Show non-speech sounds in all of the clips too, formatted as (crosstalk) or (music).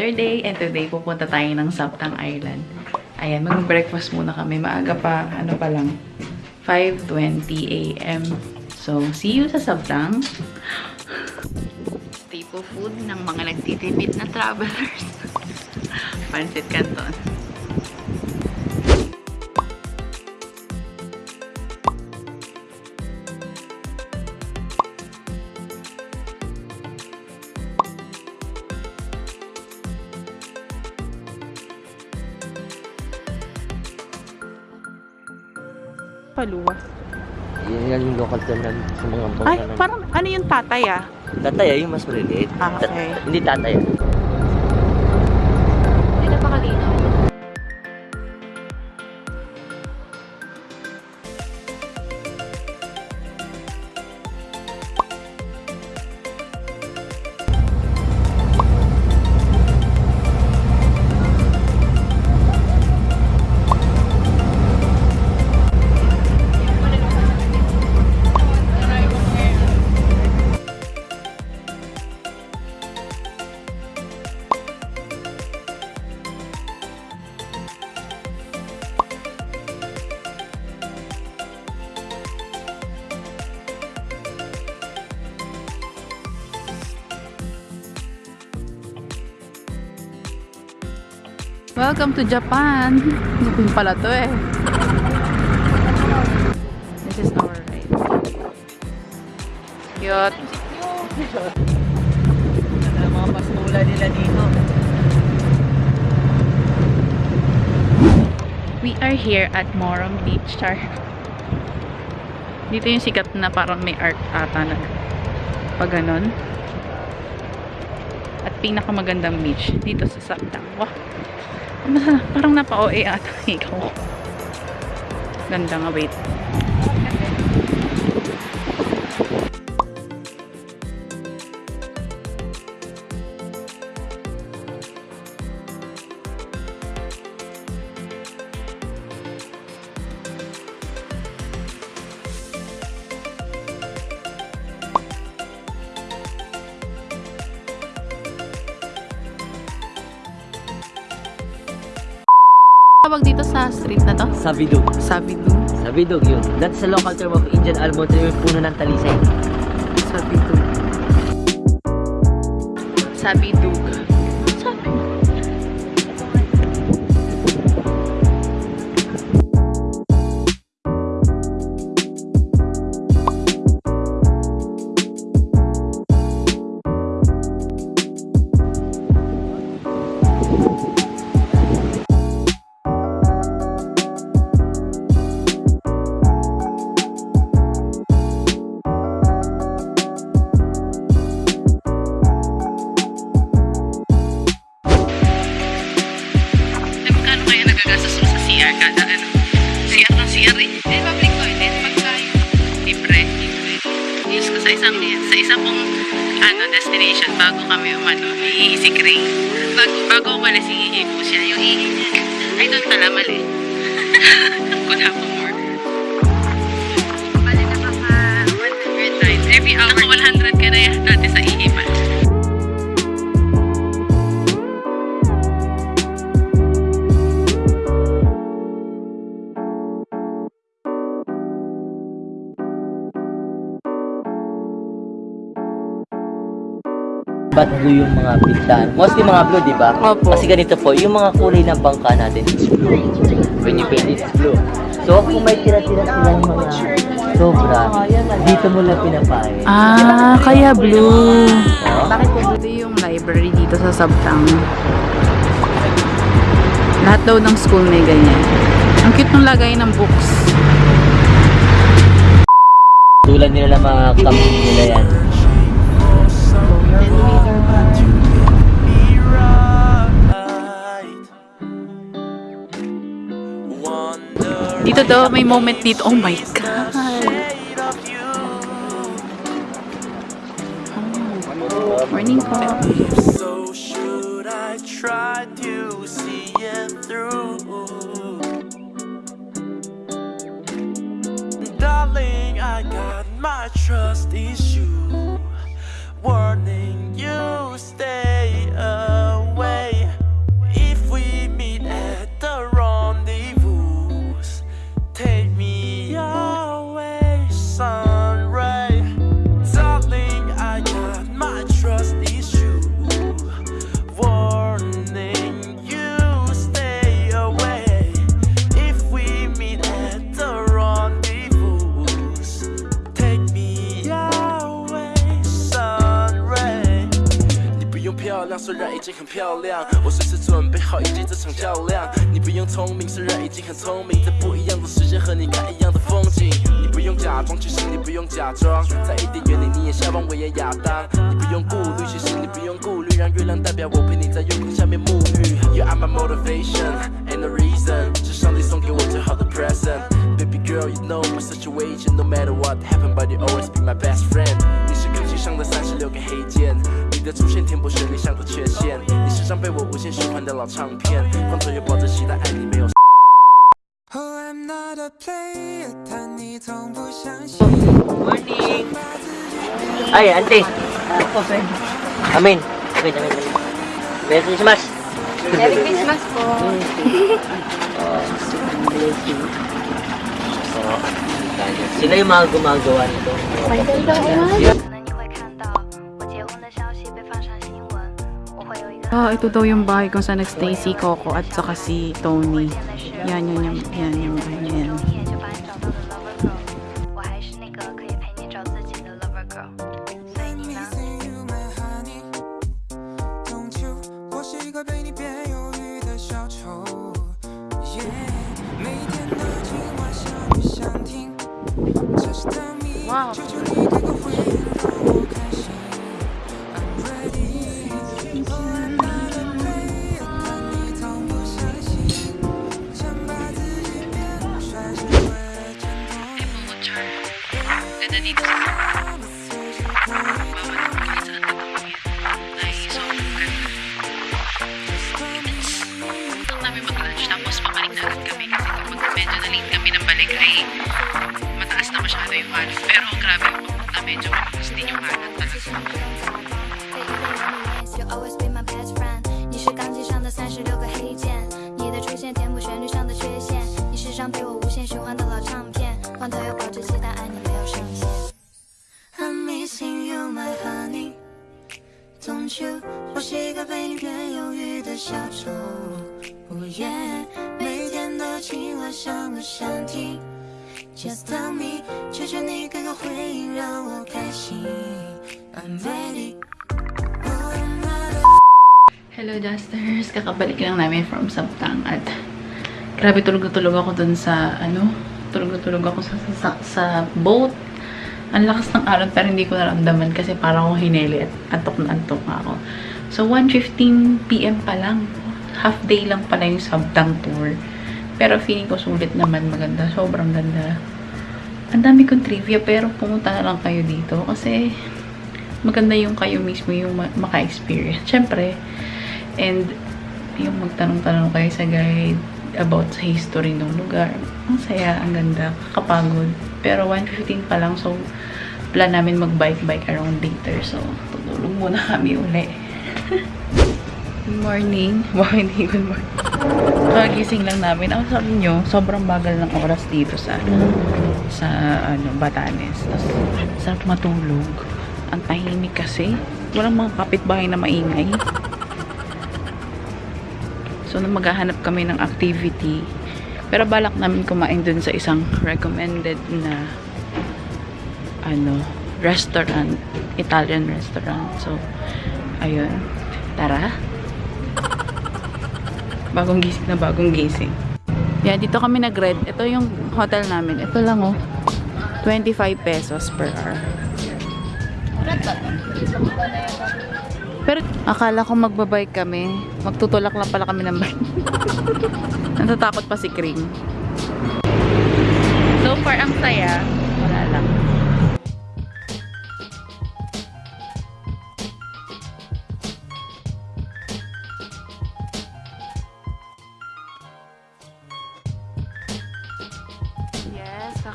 another day and today pupunta tayo ng Saptang Island. Ayan, mag-breakfast muna kami. Maaga pa, ano pa lang, 5.20 a.m. So, see you sa Saptang. Staple food ng mga nagtitipid na travelers. (laughs) Pancit Canton. Paluwa. Yun yan yung local term namin sa mga bangka Ay, namin. parang ano yung tatay ah? Tataya yung mas maliliit. Ah, Ta- okay. hindi tataya. Welcome to Japan. Japan pala to eh. This is our ride. Cute. Ang mga pastula nila dito. We are here at Morom Beach. Char. Dito yung sikat na parang may art ata na pag ganon. At pinakamagandang beach dito sa Saptang. Wow. Parang napa-OA ata ikaw. Ganda nga, wait. Tawag dito sa street na to? Sabidog. Sabidu. Sabidog yun. That's the local term of Indian almond tree yung puno ng talisay. Sabidu. Sabidug. Iisik ring. Bago, bago umalis, iihi po siya. Yung ihi niya, ay doon pala mali. (laughs) Kuna po more. Blue yung mga pintahan? Mostly mga blue, di ba? Opo. Kasi ganito po, yung mga kulay ng bangka natin is blue. When you paint it, it's blue. So, kung may tira-tira silang mga sobra, dito mo lang pinapain. Ah, kaya blue. Oh. Bakit po Ito yung library dito sa Sabtang. Lahat daw ng school may ganyan. Ang cute ng lagay ng books. Tulad nila ng mga kambing nila yan. Dito daw, may moment dito. Oh my God. Oh, morning po. So should I try to see it through? Darling, I got my trust issue. Warning you stay 亮，虽然已经很漂亮，我随时准备好迎接这场较量。你不用聪明，虽然已经很聪明，在不一样的时间和你看一样的风景。你不用假装，其实你不用假装，在伊甸园里你也向往我也亚当。你不用顾虑，其实你不用顾虑，让月亮代表我陪你在月光下面沐浴。You are my motivation and the reason，是上帝送给我最好的 present。Baby girl, you know my situation. No matter what happen, but you always be my best friend. 你是钢琴上的三十六根黑键，的出现填补旋律上的缺陷。你是张被我无限循环的老唱片，光头又抱着期待爱你没有。Oh, I'm not a player，但你从不相信。Morning! Ay, ante! Amin! Amin, amin, amin. Merry Christmas! Merry Christmas po. Oh, sila yung mga gumagawa nito. 晚上 Ah, ito daw yung bahay kung saan nagstay si Coco at saka si Tony. Yan, yan, yan, yan, yan, yan. yan. Wow. 话想不想听？Just tell me，求求你给个回应让我开心。I'm ready。Oh, I'm not a Hello Dusters! Kakabalik lang namin from Sabtang at grabe tulog na tulog ako dun sa ano, tulog na tulog ako sa, sa, sa boat. Ang lakas ng alon pero hindi ko naramdaman kasi parang akong hineli at antok na antok nga ako. So 1.15pm pa lang. Half day lang pala yung Sabtang tour. Pero feeling ko sulit naman maganda. Sobrang ganda. Ang dami kong trivia pero pumunta na lang kayo dito kasi maganda yung kayo mismo yung ma- maka-experience. Siyempre, and yung magtanong-tanong kayo sa guide about sa history ng lugar. Ang saya, ang ganda, kapagod. Pero 1.15 pa lang, so plan namin mag-bike-bike around later. So, tutulog muna kami uli. (laughs) good morning. (laughs) Hindi good morning. Kagising lang namin. Ang sabi nyo, sobrang bagal ng oras dito sa sa ano, Batanes. Tapos, sarap matulog. Ang tahimik kasi. Walang mga kapitbahay na maingay. So, na maghahanap kami ng activity. Pero balak namin kumain dun sa isang recommended na ano, restaurant. Italian restaurant. So, ayun. Tara. Bagong gising na bagong gising. Yan, dito kami nag-red. Ito yung hotel namin. Ito lang oh. 25 pesos per hour. Pero akala ko magbabike kami. Magtutulak lang pala kami ng bike. (laughs) Natatakot pa si Kring. So far, ang saya.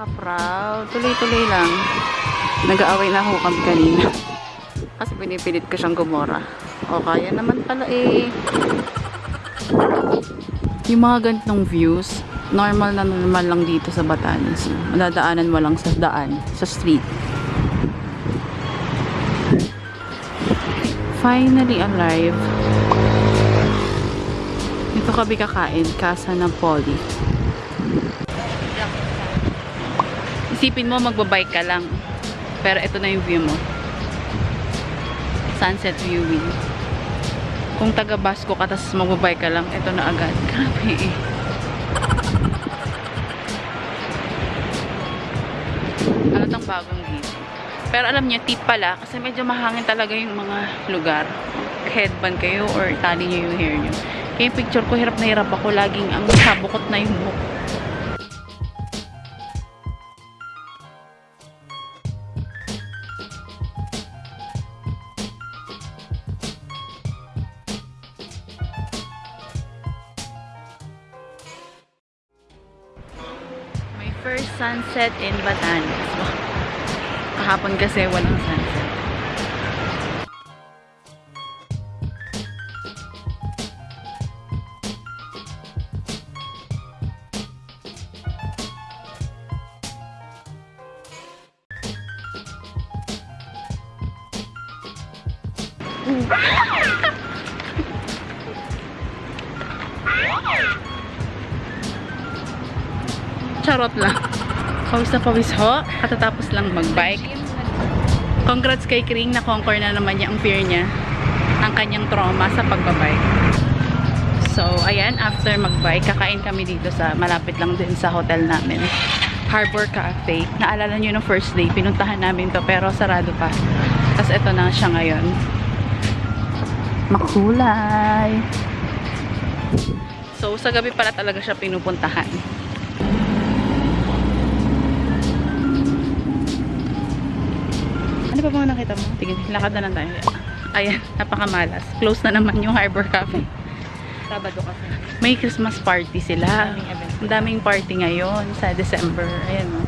Yes, kaka-proud. Tuloy-tuloy lang. Nag-aaway na ako kami kanina. Kasi pinipilit ko siyang gumora. O, kaya naman pala eh. Yung mga ganitong views, Normal na normal lang dito sa Batanes. Madadaanan mo lang sa daan, sa street. Finally alive. Dito kami kakain, Casa ng Isipin mo, magbabike ka lang. Pero ito na yung view mo. Sunset viewing. Kung taga Basco ka, tapos magbabike ka lang, ito na agad. (laughs) Grabe eh. Halatang bagong gising. Pero alam niyo, tip pala, kasi medyo mahangin talaga yung mga lugar. Headband kayo or tali niyo yung hair niyo. Kaya picture ko, hirap na hirap ako. Laging ang sabukot na yung buhok. Sunset in Batanes. Kahapon kasi walang sunset. Charot lang. Pawis na pawis ho. Katatapos lang mag-bike. Congrats kay Kring na conquer na naman niya ang fear niya. Ang kanyang trauma sa pagbabike. So, ayan, after mag-bike, kakain kami dito sa, malapit lang din sa hotel namin. Harbor Cafe. Naalala nyo no first day, pinuntahan namin to pero sarado pa. Tapos ito na siya ngayon. Makulay. So, sa gabi pala talaga siya pinupuntahan. Ano pa bang nakita mo? Tingin, lakad na lang tayo. Ayan, napakamalas. Close na naman yung Harbor Cafe. Sabado kasi. May Christmas party sila. Ang daming party ngayon sa December. Ayan o.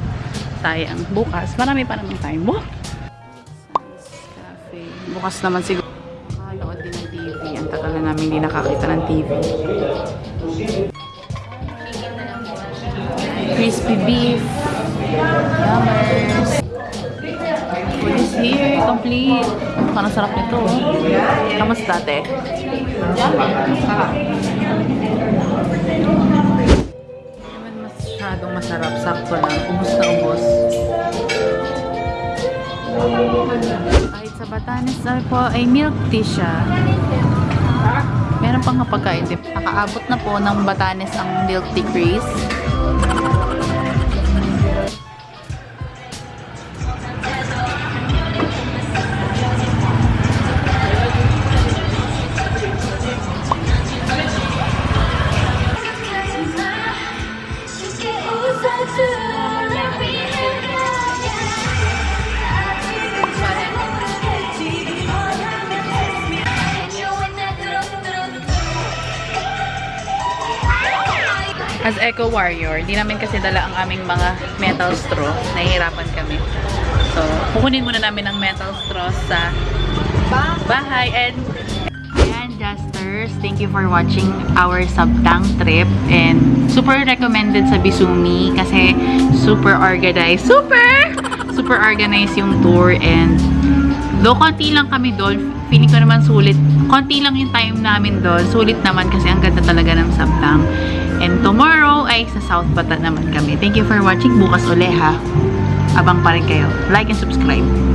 Sayang. Bukas. Marami pa naman time. Wow! Cafe. Bukas naman siguro. Nakalood din ng TV. Ang tagal na namin hindi nakakita ng TV. Crispy beef. Yummers. Food is here. Complete. Parang sarap nito. Kamusta ate? naman masyadong masarap. Sakto lang. Ubus na ubus. Kahit sa Batanes ay po ay milk tea siya. Meron pang nga pagkain din. Nakaabot na po ng Batanes ang milk tea craze. As Eco Warrior, di namin kasi dala ang aming mga metal straw. Nahihirapan kami. So, kukunin muna namin ang metal straw sa bahay. And, ayan, Justers, thank you for watching our Sabtang trip. And, super recommended sa Bisumi kasi super organized. Super! Super organized yung tour. And, though konti lang kami doon, feeling ko naman sulit. Konti lang yung time namin doon. Sulit naman kasi ang ganda talaga ng Sabtang. And tomorrow ay sa South Bata naman kami. Thank you for watching. Bukas uli ha. Abang pa rin kayo. Like and subscribe.